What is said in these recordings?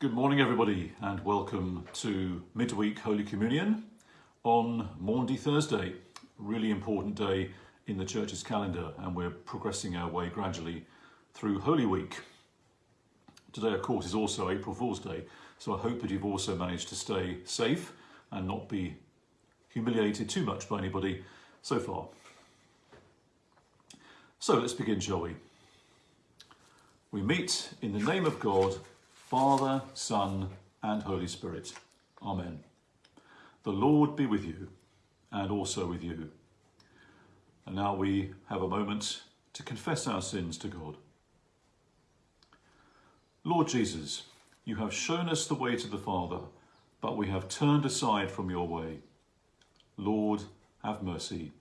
Good morning, everybody, and welcome to Midweek Holy Communion on Maundy Thursday. Really important day in the church's calendar, and we're progressing our way gradually through Holy Week. Today, of course, is also April Fool's Day, so I hope that you've also managed to stay safe and not be humiliated too much by anybody so far. So let's begin, shall we? We meet in the name of God, Father, Son, and Holy Spirit. Amen. The Lord be with you, and also with you. And now we have a moment to confess our sins to God. Lord Jesus, you have shown us the way to the Father, but we have turned aside from your way. Lord, have mercy.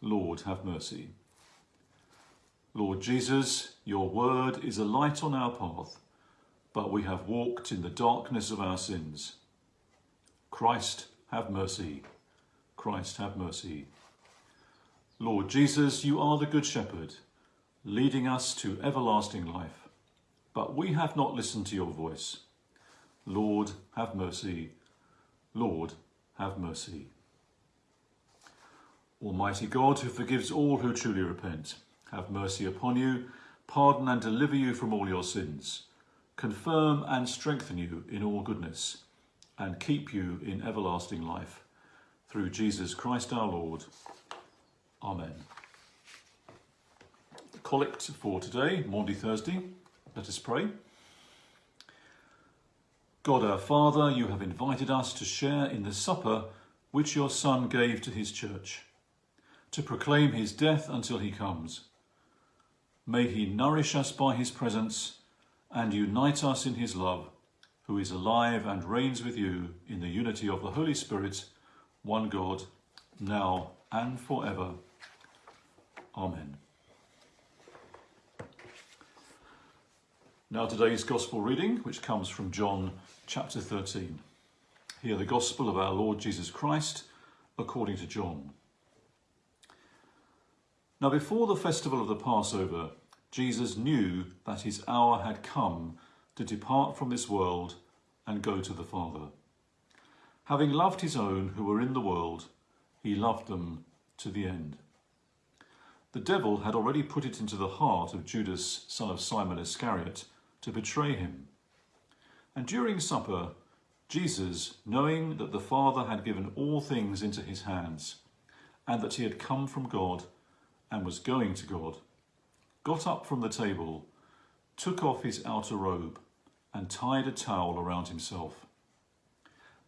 Lord, have mercy. Lord Jesus, your word is a light on our path, but we have walked in the darkness of our sins. Christ, have mercy. Christ, have mercy. Lord Jesus, you are the Good Shepherd, leading us to everlasting life, but we have not listened to your voice. Lord, have mercy. Lord, have mercy. Almighty God, who forgives all who truly repent, have mercy upon you, pardon and deliver you from all your sins, confirm and strengthen you in all goodness, and keep you in everlasting life. Through Jesus Christ our Lord. Amen. The collect for today, Maundy Thursday. Let us pray. God our Father, you have invited us to share in the supper which your Son gave to his church, to proclaim his death until he comes. May he nourish us by his presence and unite us in his love, who is alive and reigns with you in the unity of the Holy Spirit, one God, now and forever. Amen. Now today's Gospel reading, which comes from John chapter 13. Hear the Gospel of our Lord Jesus Christ according to John. Now before the festival of the Passover, Jesus knew that his hour had come to depart from this world and go to the Father. Having loved his own who were in the world, he loved them to the end. The devil had already put it into the heart of Judas, son of Simon Iscariot, to betray him. And during supper, Jesus, knowing that the Father had given all things into his hands, and that he had come from God, and was going to God, got up from the table, took off his outer robe, and tied a towel around himself.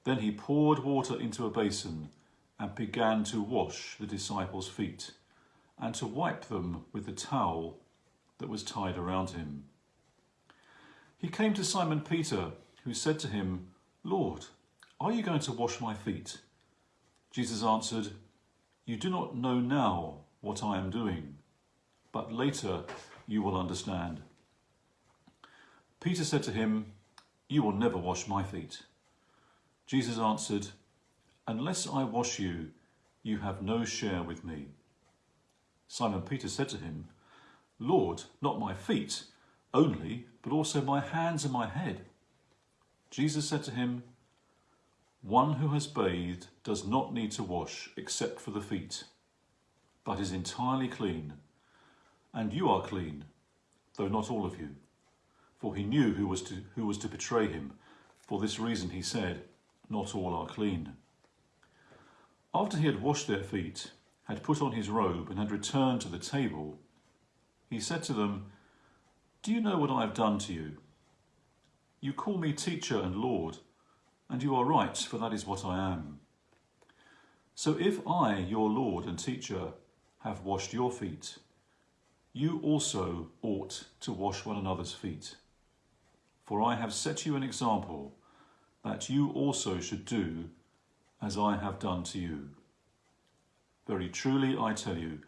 Then he poured water into a basin and began to wash the disciples' feet and to wipe them with the towel that was tied around him. He came to Simon Peter, who said to him, Lord, are you going to wash my feet? Jesus answered, You do not know now what I am doing, but later you will understand. Peter said to him, You will never wash my feet. Jesus answered, Unless I wash you, you have no share with me. Simon Peter said to him, Lord, not my feet only, but also my hands and my head. Jesus said to him, One who has bathed does not need to wash except for the feet but is entirely clean. And you are clean, though not all of you. For he knew who was to, who was to betray him. For this reason he said, Not all are clean. After he had washed their feet, had put on his robe, and had returned to the table, he said to them, Do you know what I have done to you? You call me teacher and Lord, and you are right, for that is what I am. So if I, your Lord and teacher, have washed your feet, you also ought to wash one another's feet. For I have set you an example that you also should do as I have done to you. Very truly I tell you,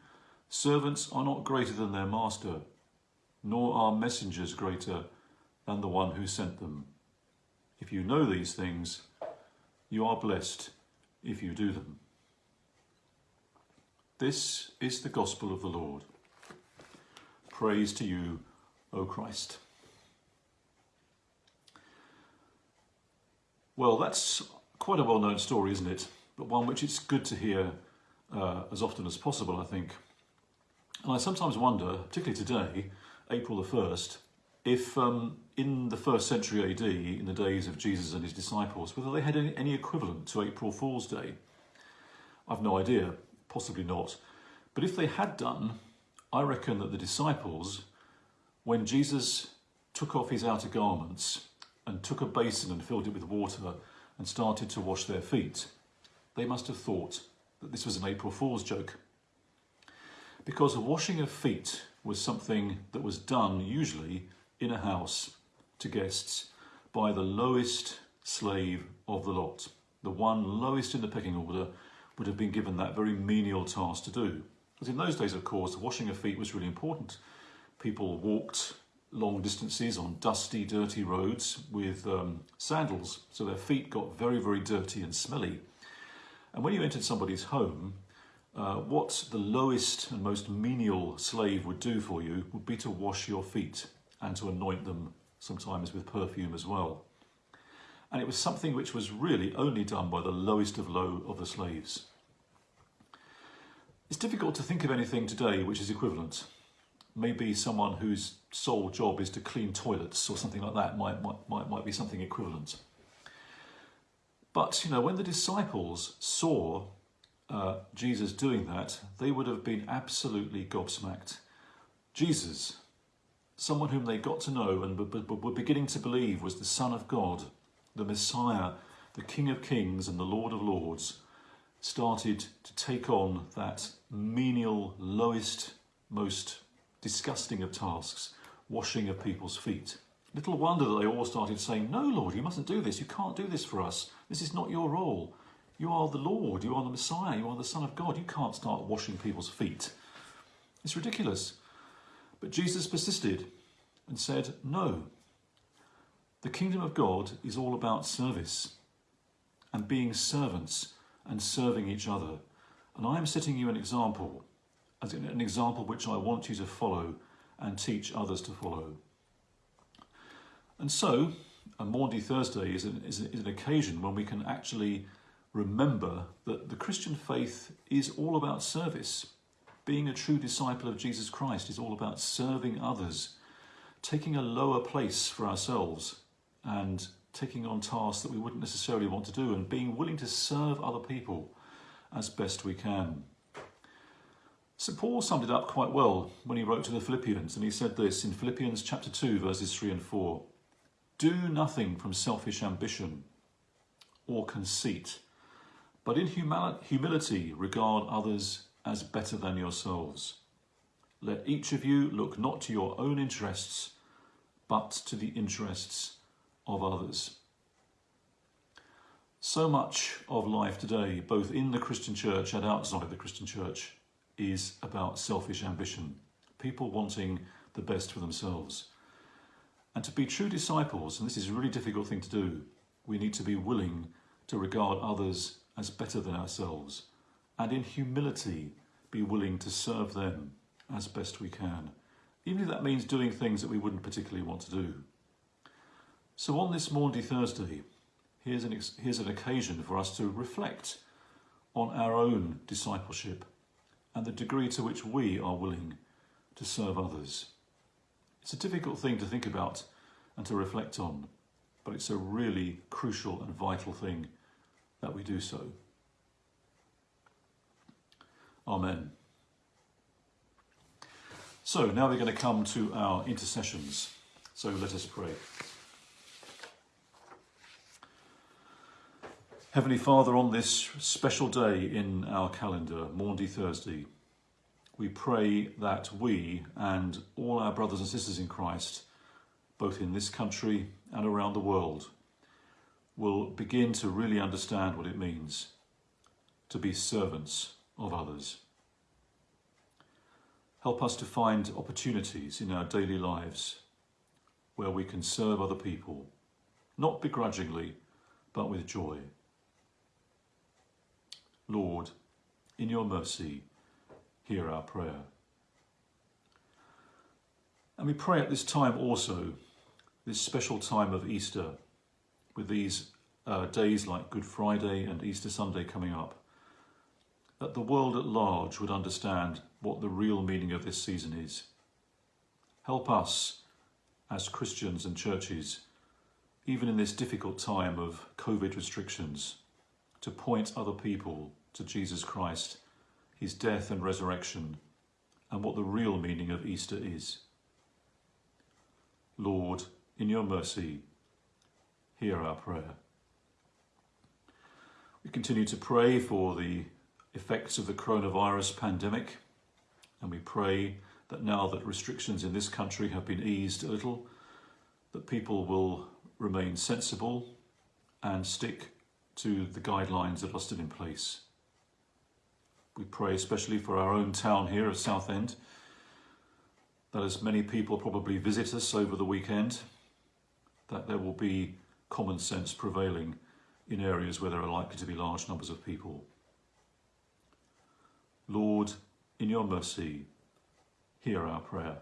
servants are not greater than their master, nor are messengers greater than the one who sent them. If you know these things, you are blessed if you do them. This is the gospel of the Lord. Praise to you, O Christ. Well, that's quite a well-known story, isn't it? But one which it's good to hear uh, as often as possible, I think. And I sometimes wonder, particularly today, April the 1st, if um, in the first century AD, in the days of Jesus and his disciples, whether they had any, any equivalent to April Fool's Day. I've no idea, possibly not. But if they had done, I reckon that the disciples, when Jesus took off his outer garments and took a basin and filled it with water and started to wash their feet, they must have thought that this was an April Fool's joke. Because the washing of feet was something that was done usually in a house to guests by the lowest slave of the lot. The one lowest in the pecking order would have been given that very menial task to do. Because in those days, of course, washing of feet was really important. People walked long distances on dusty, dirty roads with um, sandals, so their feet got very, very dirty and smelly. And when you entered somebody's home, uh, what the lowest and most menial slave would do for you would be to wash your feet and to anoint them sometimes with perfume as well. And it was something which was really only done by the lowest of low of the slaves. It's difficult to think of anything today which is equivalent. Maybe someone whose sole job is to clean toilets or something like that might, might, might, might be something equivalent. But, you know, when the disciples saw uh, Jesus doing that, they would have been absolutely gobsmacked. Jesus, someone whom they got to know and were beginning to believe was the Son of God, the Messiah, the King of Kings and the Lord of Lords, started to take on that menial, lowest, most disgusting of tasks, washing of people's feet. Little wonder that they all started saying, No, Lord, you mustn't do this. You can't do this for us. This is not your role. You are the Lord. You are the Messiah. You are the Son of God. You can't start washing people's feet. It's ridiculous. But Jesus persisted and said, No. The kingdom of God is all about service and being servants and serving each other. And I am setting you an example, as an example which I want you to follow and teach others to follow. And so, a Maundy Thursday is an, is, is an occasion when we can actually remember that the Christian faith is all about service. Being a true disciple of Jesus Christ is all about serving others, taking a lower place for ourselves and taking on tasks that we wouldn't necessarily want to do and being willing to serve other people as best we can. St Paul summed it up quite well when he wrote to the Philippians and he said this in Philippians chapter 2 verses 3 and 4. Do nothing from selfish ambition or conceit, but in humility regard others as better than yourselves. Let each of you look not to your own interests, but to the interests of others. So much of life today, both in the Christian church and outside the Christian church, is about selfish ambition, people wanting the best for themselves. And to be true disciples, and this is a really difficult thing to do, we need to be willing to regard others as better than ourselves, and in humility be willing to serve them as best we can, even if that means doing things that we wouldn't particularly want to do. So on this Maundy Thursday, here's an, here's an occasion for us to reflect on our own discipleship and the degree to which we are willing to serve others. It's a difficult thing to think about and to reflect on, but it's a really crucial and vital thing that we do so. Amen. So now we're going to come to our intercessions. So let us pray. Heavenly Father, on this special day in our calendar, Maundy Thursday, we pray that we and all our brothers and sisters in Christ, both in this country and around the world, will begin to really understand what it means to be servants of others. Help us to find opportunities in our daily lives where we can serve other people, not begrudgingly, but with joy. Lord, in your mercy, hear our prayer. And we pray at this time also, this special time of Easter, with these uh, days like Good Friday and Easter Sunday coming up, that the world at large would understand what the real meaning of this season is. Help us as Christians and churches, even in this difficult time of COVID restrictions, to point other people to Jesus Christ, his death and resurrection, and what the real meaning of Easter is. Lord, in your mercy, hear our prayer. We continue to pray for the effects of the coronavirus pandemic, and we pray that now that restrictions in this country have been eased a little, that people will remain sensible and stick to the guidelines that are still in place. We pray especially for our own town here of Southend, that as many people probably visit us over the weekend, that there will be common sense prevailing in areas where there are likely to be large numbers of people. Lord, in your mercy, hear our prayer.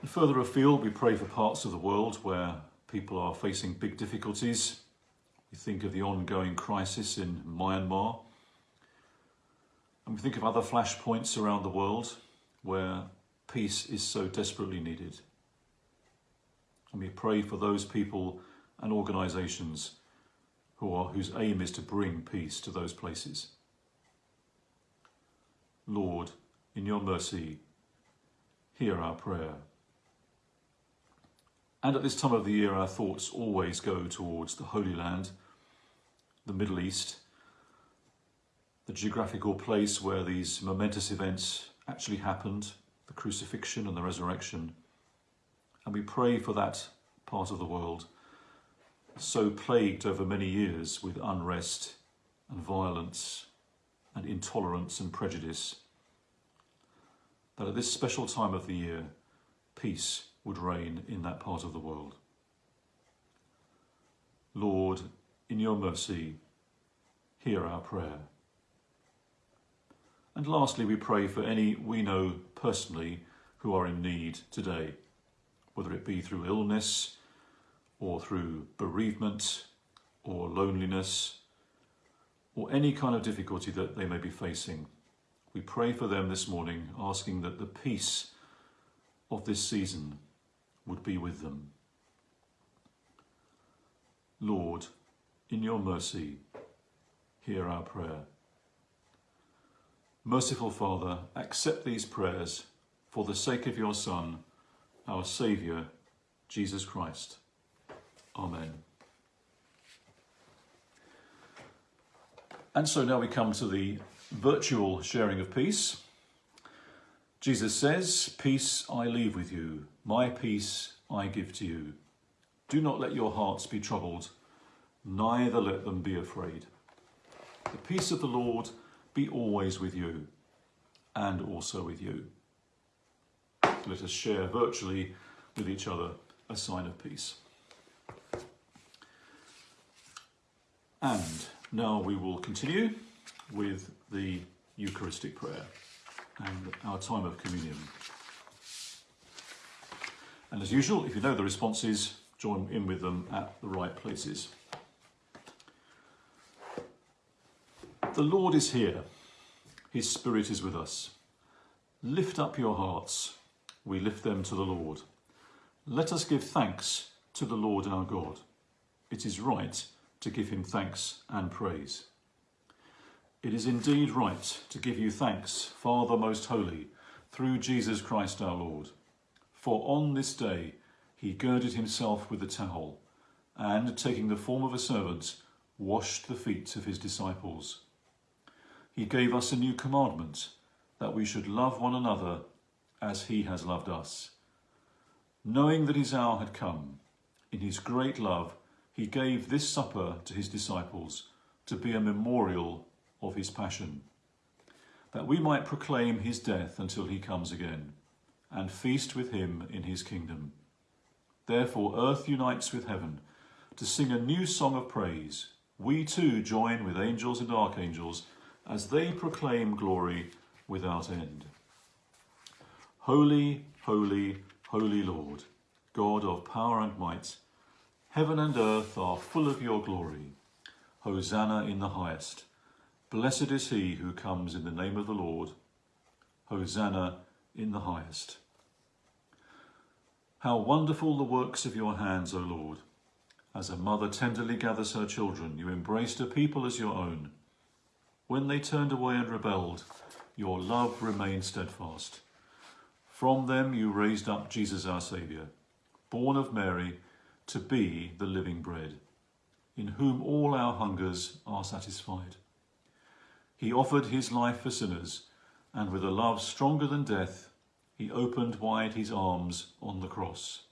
And further afield, we pray for parts of the world where people are facing big difficulties. We think of the ongoing crisis in Myanmar. And we think of other flashpoints around the world where peace is so desperately needed. And we pray for those people and organisations who are, whose aim is to bring peace to those places. Lord, in your mercy, hear our prayer. And at this time of the year, our thoughts always go towards the Holy Land, the Middle East, the geographical place where these momentous events actually happened, the crucifixion and the resurrection. And we pray for that part of the world, so plagued over many years with unrest and violence and intolerance and prejudice, that at this special time of the year, peace would reign in that part of the world. Lord, in your mercy, hear our prayer. And lastly, we pray for any we know personally who are in need today, whether it be through illness or through bereavement or loneliness or any kind of difficulty that they may be facing. We pray for them this morning, asking that the peace of this season would be with them. Lord, in your mercy, hear our prayer. Merciful Father, accept these prayers for the sake of your Son, our Saviour, Jesus Christ. Amen. And so now we come to the virtual sharing of peace. Jesus says, Peace I leave with you, my peace I give to you. Do not let your hearts be troubled, neither let them be afraid. The peace of the Lord be always with you and also with you. Let us share virtually with each other a sign of peace. And now we will continue with the Eucharistic prayer and our time of communion. And as usual, if you know the responses, join in with them at the right places. The Lord is here. His Spirit is with us. Lift up your hearts. We lift them to the Lord. Let us give thanks to the Lord our God. It is right to give him thanks and praise. It is indeed right to give you thanks, Father most holy, through Jesus Christ our Lord. For on this day he girded himself with a towel, and, taking the form of a servant, washed the feet of his disciples. He gave us a new commandment, that we should love one another as he has loved us. Knowing that his hour had come, in his great love, he gave this supper to his disciples to be a memorial of his passion, that we might proclaim his death until he comes again, and feast with him in his kingdom. Therefore earth unites with heaven to sing a new song of praise. We too join with angels and archangels as they proclaim glory without end. Holy, holy, holy Lord, God of power and might, Heaven and earth are full of your glory. Hosanna in the highest. Blessed is he who comes in the name of the Lord. Hosanna in the highest. How wonderful the works of your hands, O Lord. As a mother tenderly gathers her children, you embraced a people as your own. When they turned away and rebelled, your love remained steadfast. From them you raised up Jesus our Saviour, born of Mary, to be the living bread, in whom all our hungers are satisfied. He offered his life for sinners, and with a love stronger than death, he opened wide his arms on the cross.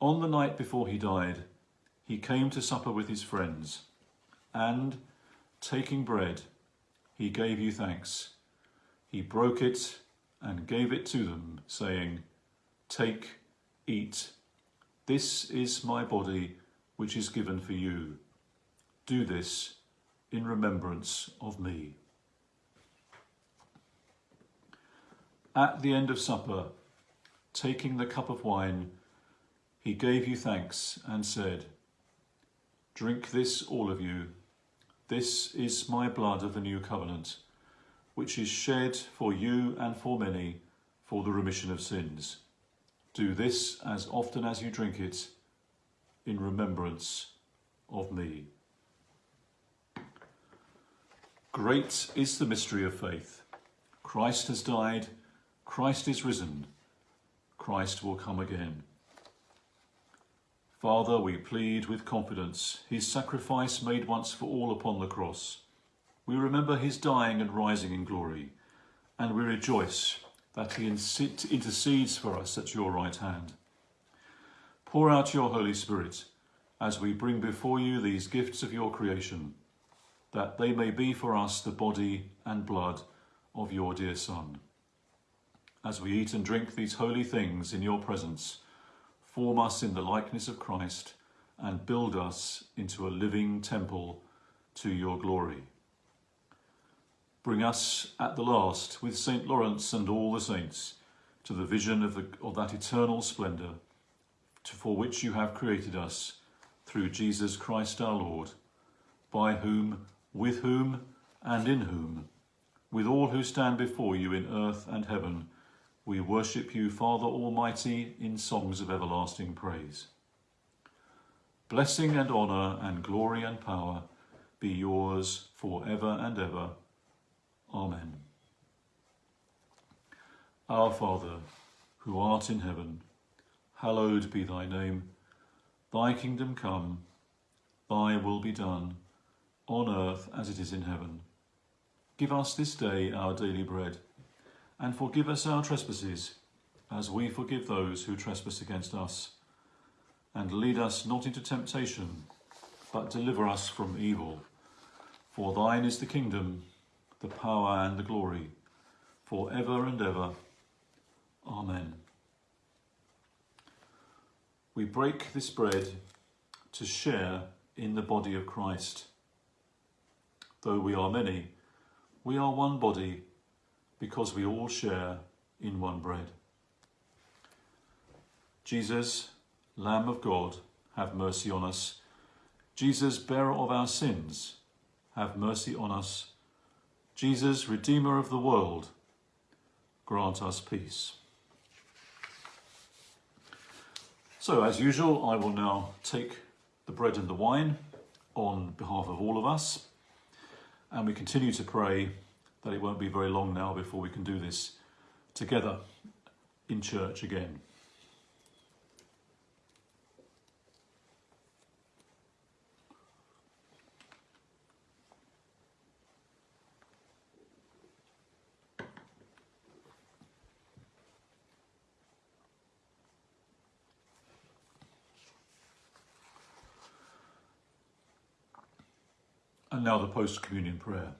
On the night before he died, he came to supper with his friends, and, taking bread, he gave you thanks. He broke it and gave it to them, saying, Take, eat. This is my body, which is given for you. Do this in remembrance of me. At the end of supper, taking the cup of wine, he gave you thanks and said, Drink this, all of you. This is my blood of the new covenant, which is shed for you and for many for the remission of sins. Do this as often as you drink it in remembrance of me. Great is the mystery of faith. Christ has died, Christ is risen, Christ will come again. Father, we plead with confidence his sacrifice made once for all upon the cross. We remember his dying and rising in glory, and we rejoice that he intercedes for us at your right hand. Pour out your Holy Spirit as we bring before you these gifts of your creation that they may be for us the body and blood of your dear Son. As we eat and drink these holy things in your presence, form us in the likeness of Christ and build us into a living temple to your glory. Bring us at the last with St. Lawrence and all the saints to the vision of, the, of that eternal splendour to, for which you have created us through Jesus Christ our Lord, by whom with whom and in whom, with all who stand before you in earth and heaven, we worship you, Father Almighty, in songs of everlasting praise. Blessing and honour and glory and power be yours for ever and ever. Amen. Our Father, who art in heaven, hallowed be thy name. Thy kingdom come, thy will be done, on earth as it is in heaven. Give us this day our daily bread, and forgive us our trespasses, as we forgive those who trespass against us. And lead us not into temptation, but deliver us from evil. For thine is the kingdom, the power and the glory, for ever and ever. Amen. We break this bread to share in the body of Christ. Though we are many, we are one body because we all share in one bread. Jesus, Lamb of God, have mercy on us. Jesus, bearer of our sins, have mercy on us. Jesus, Redeemer of the world, grant us peace. So, as usual, I will now take the bread and the wine on behalf of all of us. And we continue to pray that it won't be very long now before we can do this together in church again. And now the post-communion prayer.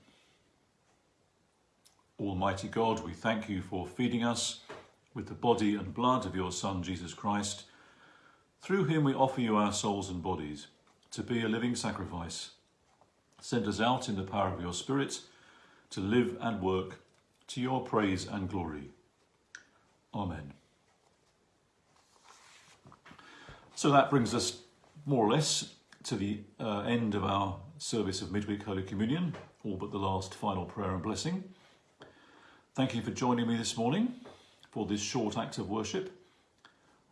Almighty God, we thank you for feeding us with the body and blood of your Son, Jesus Christ. Through him we offer you our souls and bodies to be a living sacrifice. Send us out in the power of your Spirit to live and work to your praise and glory. Amen. So that brings us more or less to the uh, end of our service of midweek Holy Communion, all but the last final prayer and blessing. Thank you for joining me this morning for this short act of worship.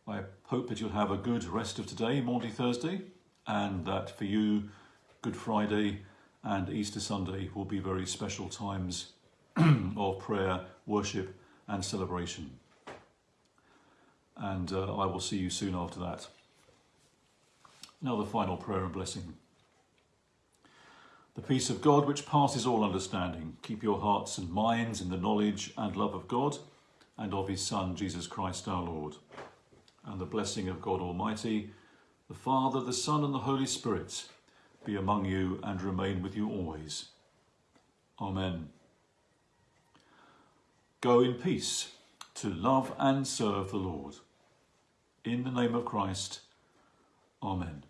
I hope that you'll have a good rest of today, Maundy Thursday, and that for you, Good Friday and Easter Sunday will be very special times of prayer, worship, and celebration. And uh, I will see you soon after that. Now, the final prayer and blessing. The peace of God, which passes all understanding, keep your hearts and minds in the knowledge and love of God and of his Son, Jesus Christ our Lord. And the blessing of God Almighty, the Father, the Son, and the Holy Spirit be among you and remain with you always. Amen. Go in peace to love and serve the Lord. In the name of Christ, Amen.